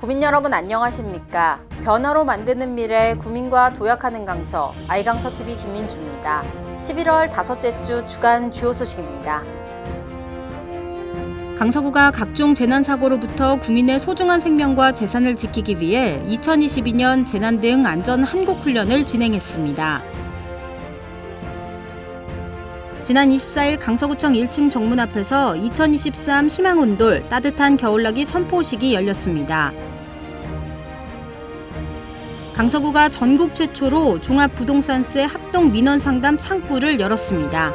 구민 여러분 안녕하십니까? 변화로 만드는 미래 구민과 도약하는 강서 아이강서 TV 김민주입니다. 11월 다섯째 주 주간 주요 소식입니다. 강서구가 각종 재난 사고로부터 구민의 소중한 생명과 재산을 지키기 위해 2022년 재난 대응 안전 한국 훈련을 진행했습니다. 지난 24일 강서구청 1층 정문 앞에서 2023 희망온돌 따뜻한 겨울나기 선포식이 열렸습니다. 강서구가 전국 최초로 종합부동산세 합동 민원 상담 창구를 열었습니다.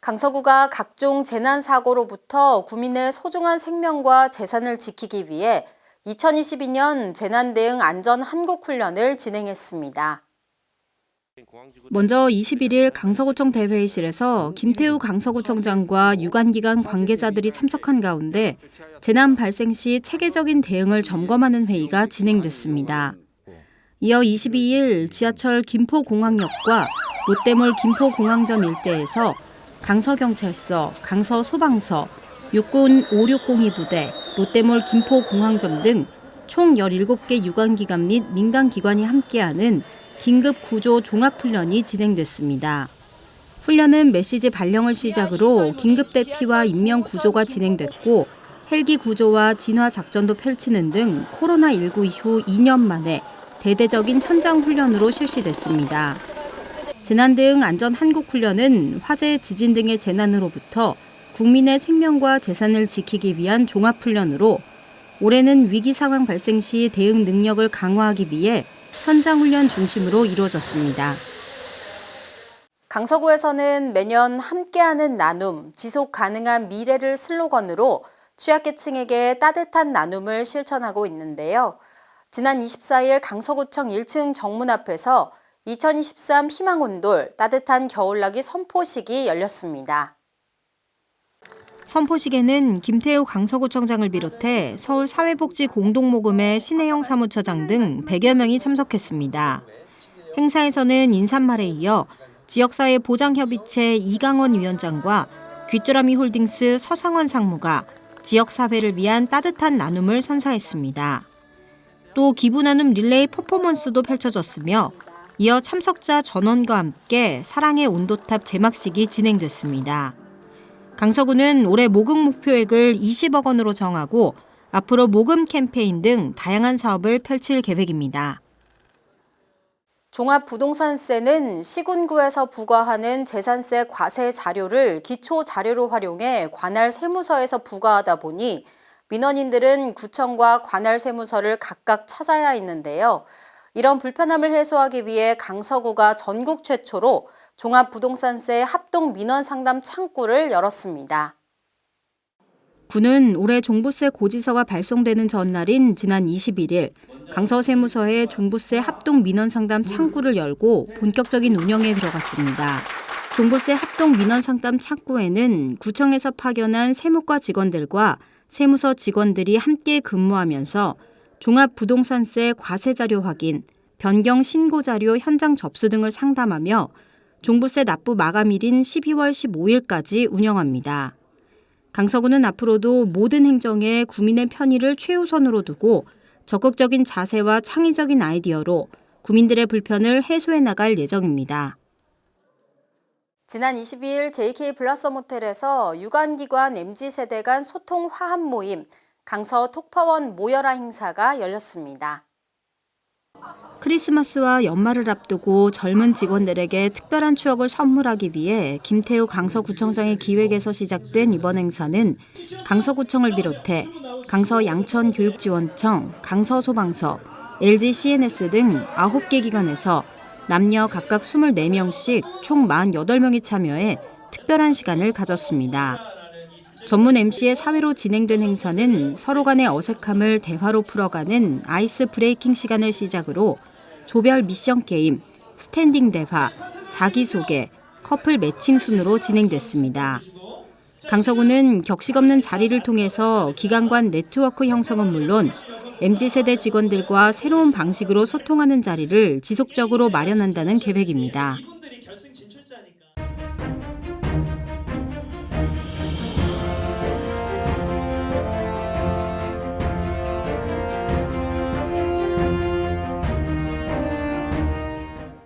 강서구가 각종 재난 사고로부터 구민의 소중한 생명과 재산을 지키기 위해 2022년 재난 대응 안전 한국 훈련을 진행했습니다. 먼저 21일 강서구청 대회의실에서 김태우 강서구청장과 유관기관 관계자들이 참석한 가운데 재난 발생 시 체계적인 대응을 점검하는 회의가 진행됐습니다. 이어 22일 지하철 김포공항역과 롯데몰 김포공항점 일대에서 강서경찰서, 강서소방서, 육군 5602부대, 롯데몰 김포공항점 등 총 17개 유관기관 및 민간기관이 함께하는 긴급 구조 종합훈련이 진행됐습니다. 훈련은 메시지 발령을 시작으로 긴급 대피와 인명 구조가 진행됐고 헬기 구조와 진화 작전도 펼치는 등 코로나19 이후 2년 만에 대대적인 현장 훈련으로 실시됐습니다. 재난 대응 안전 한국 훈련은 화재, 지진 등의 재난으로부터 국민의 생명과 재산을 지키기 위한 종합 훈련으로 올해는 위기 상황 발생 시 대응 능력을 강화하기 위해 현장 훈련 중심으로 이루어졌습니다. 강서구에서는 매년 함께하는 나눔, 지속 가능한 미래를 슬로건으로 취약계층에게 따뜻한 나눔을 실천하고 있는데요. 지난 24일 강서구청 1층 정문 앞에서 2023 희망온돌 따뜻한 겨울나기 선포식이 열렸습니다. 선포식에는 김태우 강서구청장을 비롯해 서울 사회복지 공동모금회 신혜영 사무처장 등 100여 명이 참석했습니다. 행사에서는 인사말에 이어 지역사회 보장협의체 이강원 위원장과 귀뚜라미 홀딩스 서상원 상무가 지역사회를 위한 따뜻한 나눔을 선사했습니다. 또 기부 나눔 릴레이 퍼포먼스도 펼쳐졌으며 이어 참석자 전원과 함께 사랑의 온도탑 제막식이 진행됐습니다. 강서구는 올해 모금 목표액을 20억 원으로 정하고 앞으로 모금 캠페인 등 다양한 사업을 펼칠 계획입니다. 종합부동산세는 시군구에서 부과하는 재산세 과세 자료를 기초 자료로 활용해 관할 세무서에서 부과하다 보니 민원인들은 구청과 관할 세무서를 각각 찾아야 했는데요. 이런 불편함을 해소하기 위해 강서구가 전국 최초로 종합부동산세 합동 민원 상담 창구를 열었습니다. 구는 올해 종부세 고지서가 발송되는 전날인 지난 21일 강서세무서에 종부세 합동 민원 상담 창구를 열고 본격적인 운영에 들어갔습니다. 종부세 합동 민원 상담 창구에는 구청에서 파견한 세무과 직원들과 세무서 직원들이 함께 근무하면서 종합부동산세 과세 자료 확인, 변경 신고 자료 현장 접수 등을 상담하며 종부세 납부 마감일인 12월 15일까지 운영합니다. 강서구는 앞으로도 모든 행정에 구민의 편의를 최우선으로 두고 적극적인 자세와 창의적인 아이디어로 구민들의 불편을 해소해 나갈 예정입니다. 지난 22일 JK 블라썸 호텔에서 유관기관 MZ세대 간 소통 화합 모임 강서 톡파원 모여라 행사가 열렸습니다. 크리스마스와 연말을 앞두고 젊은 직원들에게 특별한 추억을 선물하기 위해 김태우 강서구청장의 기획에서 시작된 이번 행사는 강서구청을 비롯해 강서 양천교육지원청, 강서소방서, LG CNS 등 9개 기관에서 남녀 각각 24명씩 총 48명이 참여해 특별한 시간을 가졌습니다. 전문 MC의 사회로 진행된 행사는 서로 간의 어색함을 대화로 풀어가는 ice breaking 시간을 시작으로 조별 미션 게임, 스탠딩 대화, 자기소개, 커플 매칭 순으로 진행됐습니다. 강서구는 격식 없는 자리를 통해서 기관 간 네트워크 형성은 물론 MZ세대 직원들과 새로운 방식으로 소통하는 자리를 지속적으로 마련한다는 계획입니다.